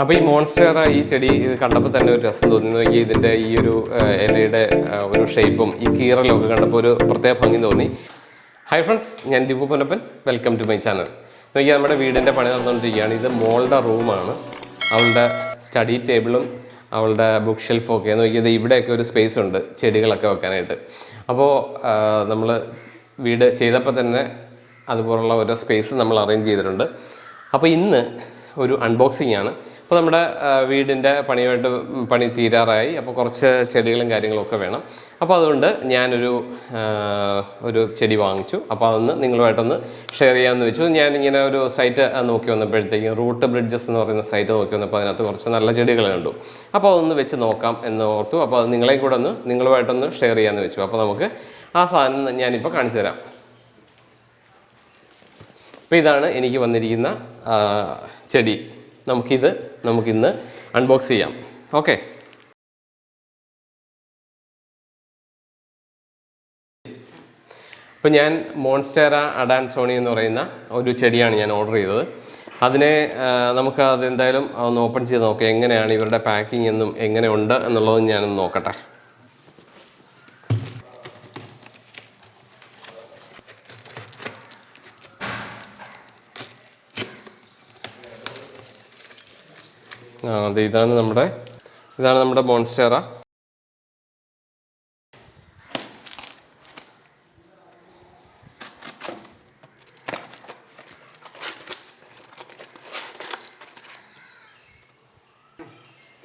അപ്പോൾ ഈ മോൺസ്റ്റർ ഈ ചെടി ഇത് കണ്ടപ്പോൾ തന്നെ ഒരു രസം തോന്നി. നോക്കി ഇതിന്റെ ഈ ഒരു ഇലയുടെ ഒരു ഷേപ്പും ഈ കീറലും ഒക്കെ കണ്ടപ്പോൾ ഒരു പ്രത്യേക ഭംഗി തോന്നി. ഹൈ ഫ്രണ്ട്സ് ഞാൻ Deepu Ponnappan. Welcome to my channel നോക്കി നമ്മുടെ വീടിന്റെ പണി നടന്നുകൊണ്ടിരിക്കുകയാണ്. ഇത് മോളുടെ റൂമാണ് അവളുടെ സ്റ്റഡി ടേബിളും അവളുടെ ബുക്ക് ഷെൽഫും ഒക്കെ. നോക്കിയത് ഇവിടെയൊക്കെ ഒരു സ്പേസ് ഉണ്ട് ചെടികളൊക്കെ വെക്കാനായിട്ട്. അപ്പോൾ നമ്മൾ വീട് ചെയ്തപ്പോൾ തന്നെ അതുപോലുള്ള ഓരോ സ്പേസ് നമ്മൾ അറേഞ്ച് ചെയ്തിട്ടുണ്ട്. അപ്പോൾ ഇന്ന് ഒരു അൺബോക്സിംഗ് ആണ്. അപ്പോൾ നമ്മുടെ വീടിന്റെ പണിയുമായിട്ട് പണി തീരാറായി. അപ്പോൾ കുറച്ച് ചെടികളും കാര്യങ്ങളൊക്കെ വേണം. അപ്പോൾ അതുകൊണ്ട് ഞാനൊരു ഒരു ചെടി വാങ്ങിച്ചു. അപ്പോൾ അതൊന്ന് നിങ്ങളുമായിട്ടൊന്ന് ഷെയർ ചെയ്യാമെന്ന് വെച്ചു. ഞാനിങ്ങനെ ഒരു സൈറ്റ് നോക്കി വന്നപ്പോഴത്തേക്കും റൂട്ട് ബ്രിഡ്ജസ് എന്ന് പറയുന്ന സൈറ്റ് നോക്കി വന്നപ്പോൾ അതിനകത്ത് കുറച്ച് നല്ല ചെടികൾ കണ്ടു. അപ്പോൾ അതൊന്ന് വെച്ച് നോക്കാം എന്ന് ഓർത്തു. അപ്പോൾ അത് നിങ്ങളെയും കൂടെ ഒന്ന് നിങ്ങളുമായിട്ടൊന്ന് ഷെയർ ചെയ്യാമെന്ന് വെച്ചു. അപ്പോൾ നമുക്ക് ആ സാധനം ഞാനിപ്പോൾ കാണിച്ചു തരാം. അപ്പോൾ ഇതാണ് എനിക്ക് വന്നിരിക്കുന്ന ചെടി. നമുക്കിത് നമുക്കിന്ന് അൺബോക്സ് ചെയ്യാം. ഓക്കെ അപ്പോൾ ഞാൻ മോൺസ്റ്റേറ അഡാൻസോണി എന്ന് പറയുന്ന ഒരു ചെടിയാണ് ഞാൻ ഓർഡർ ചെയ്തത്. അതിനെ നമുക്ക് അതെന്തായാലും ഒന്ന് ഓപ്പൺ ചെയ്ത് നോക്കാം. എങ്ങനെയാണ് ഇവരുടെ പാക്കിംഗ് എന്നും എങ്ങനെയുണ്ട് എന്നുള്ളതും ഞാനൊന്ന് നോക്കട്ടെ. അതെ ഇതാണ് നമ്മുടെ ഇതാണ് നമ്മുടെ ബോൺസ്റ്റേറ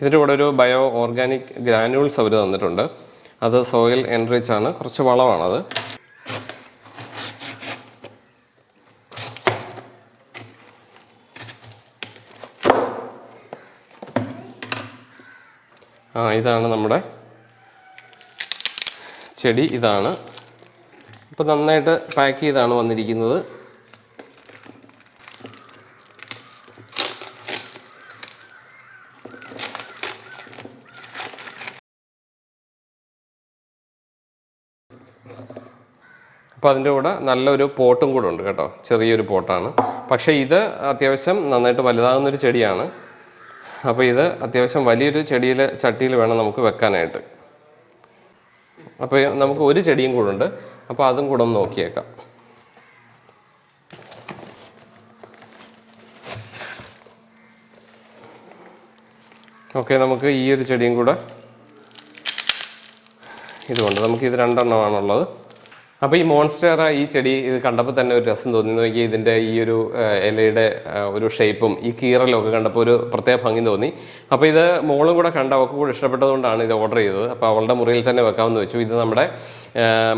ഇതിന്റെ കൂടെ ഒരു ബയോ ഓർഗാനിക് ഗ്രാനുവൽസ് അവർ തന്നിട്ടുണ്ട്. അത് സോയിൽ എൻറിച്ച് ആണ്. കുറച്ച് വളമാണത്. ആ ഇതാണ് നമ്മുടെ ചെടി ഇതാണ്. ഇപ്പോൾ നന്നായിട്ട് പാക്ക് ചെയ്താണ് വന്നിരിക്കുന്നത്. അപ്പോൾ അതിന്റെ കൂടെ നല്ലൊരു പോട്ടും കൂടെ ഉണ്ട് കേട്ടോ. ചെറിയൊരു പോട്ടാണ്. പക്ഷേ ഇത് അത്യാവശ്യം നന്നായിട്ട് വലുതാകുന്നൊരു ചെടിയാണ്. അപ്പോൾ ഇത് അത്യാവശ്യം വലിയൊരു ചെടിയിൽ ചട്ടിയിൽ വേണം നമുക്ക് വെക്കാനായിട്ട്. അപ്പോൾ നമുക്ക് ഒരു ചെടിയും കൂടെ ഉണ്ട്. അപ്പോൾ അതും കൂടെ ഒന്ന് നോക്കിയേക്കാം. ഓക്കെ നമുക്ക് ഈ ഒരു ചെടിയും കൂടെ ഇതുകൊണ്ട് നമുക്ക് ഇത് രണ്ടെണ്ണമാണുള്ളത്. അപ്പോൾ ഈ മോൺസ്റ്റർ ഈ ചെടി ഇത് കണ്ടപ്പോൾ തന്നെ ഒരു രസം തോന്നി. നോക്കി ഇതിന്റെ ഈ ഒരു ഇലയുടെ ഒരു ഷേപ്പും ഈ കീറലും ഒക്കെ കണ്ടപ്പോൾ ഒരു പ്രത്യേക ഭംഗി തോന്നി. അപ്പോൾ ഇത് മോളും കൂടെ കണ്ട അവൾക്ക് കൂടെ ഇഷ്ടപ്പെട്ടതുകൊണ്ടാണ് ഇത് ഓർഡർ ചെയ്തത്. അപ്പോൾ അവളുടെ മുറിയിൽ തന്നെ വെക്കാമെന്ന് വെച്ചു. ഇത് നമ്മുടെ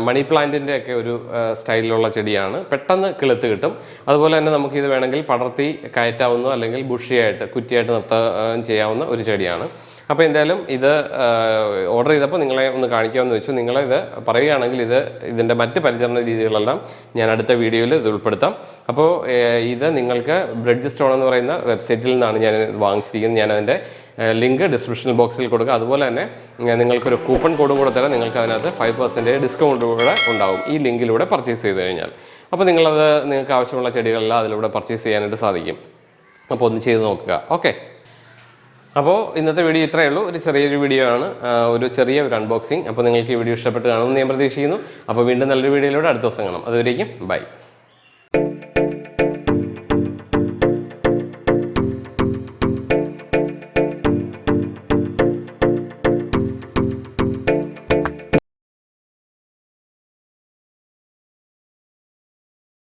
മണി പ്ലാന്റിന്റെ ഒക്കെ ഒരു സ്റ്റൈലിലുള്ള ചെടിയാണ്. പെട്ടെന്ന് കിളുത്ത് കിട്ടും. അതുപോലെ തന്നെ നമുക്ക് ഇത് വേണമെങ്കിൽ പടർത്തി കയറ്റാവുന്ന അല്ലെങ്കിൽ ബുഷിയായിട്ട് കുറ്റിയായിട്ട് നിർത്താൻ ചെയ്യാവുന്ന ഒരു ചെടിയാണ്. അപ്പോൾ എന്തായാലും ഇത് ഓർഡർ ചെയ്തപ്പോൾ നിങ്ങളെ ഒന്ന് കാണിക്കാമെന്ന് വെച്ചു. നിങ്ങളിത് പറയുകയാണെങ്കിൽ ഇത് ഇതിന്റെ മറ്റ് പരിചരണ രീതികളെല്ലാം ഞാൻ അടുത്ത വീഡിയോയിൽ ഇത് ഉൾപ്പെടുത്താം. അപ്പോൾ ഇത് നിങ്ങൾക്ക് ബ്രിഡ്ജ് സ്റ്റോൺ എന്ന് പറയുന്ന വെബ്സൈറ്റിൽ നിന്നാണ് ഞാൻ ഇത് വാങ്ങിച്ചിരിക്കുന്നത്. ഞാൻ അതിന്റെ ലിങ്ക് ഡിസ്ക്രിപ്ഷൻ ബോക്സിൽ കൊടുക്കുക അതുപോലെ തന്നെ നിങ്ങൾക്കൊരു കൂപ്പൺ കോഡ് കൂടെ തരാം. നിങ്ങൾക്ക് അതിനകത്ത് ഫൈവ് പെർസെന്റേജ് ഡിസ്കൗണ്ട് കൂടെ ഉണ്ടാവും ഈ ലിങ്കിലൂടെ പർച്ചേസ് ചെയ്ത് കഴിഞ്ഞാൽ. അപ്പോൾ നിങ്ങളത് നിങ്ങൾക്ക് ആവശ്യമുള്ള ചെടികളെല്ലാം അതിലൂടെ പർച്ചേസ് ചെയ്യാനായിട്ട് സാധിക്കും. അപ്പോൾ ഒന്ന് ചെയ്ത് നോക്കുക. ഓക്കെ അപ്പോൾ ഇന്നത്തെ വീഡിയോ ഇത്രയേ ഉള്ളൂ. ഒരു ചെറിയൊരു വീഡിയോ ആണ്. ഒരു ചെറിയ ഒരു അൺബോക്സിങ് അപ്പോൾ നിങ്ങൾക്ക് ഈ വീഡിയോ ഇഷ്ടപ്പെട്ട് കാണുമെന്ന് ഞാൻ പ്രതീക്ഷിക്കുന്നു. അപ്പോൾ വീണ്ടും നല്ലൊരു വീഡിയോയിലൂടെ അടുത്ത ദിവസം കാണാം. അതുവരേക്കും ബൈ